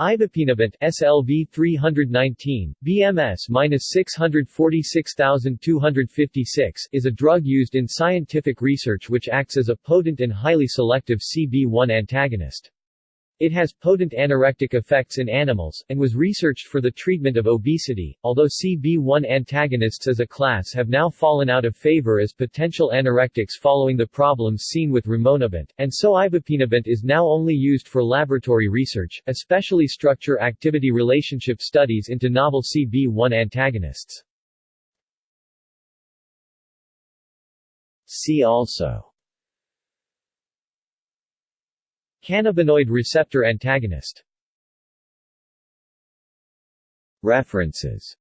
Ibipinabant SLV 319, BMS-646256 is a drug used in scientific research which acts as a potent and highly selective CB1 antagonist. It has potent anorectic effects in animals, and was researched for the treatment of obesity, although CB1 antagonists as a class have now fallen out of favor as potential anorectics following the problems seen with rimonabant, and so ibipinabant is now only used for laboratory research, especially structure-activity relationship studies into novel CB1 antagonists. See also Cannabinoid receptor antagonist. References